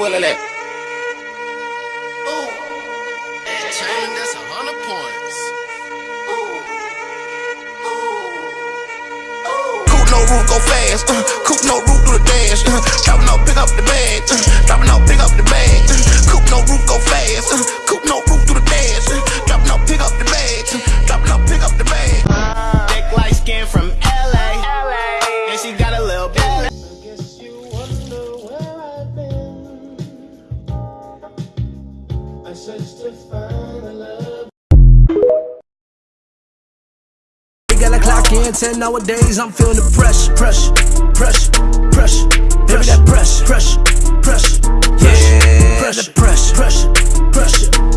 bullet at? Ooh, that chain, that's a hundred points. Coop no roof, go fast. Uh, I searched to find a love. Gotta clock in 10 nowadays. I'm feeling the pressure, pressure, pressure, pressure. Pressure, pressure, pressure. Yeah, pressure, pressure, pressure, pressure, pressure, pressure, pressure, pressure.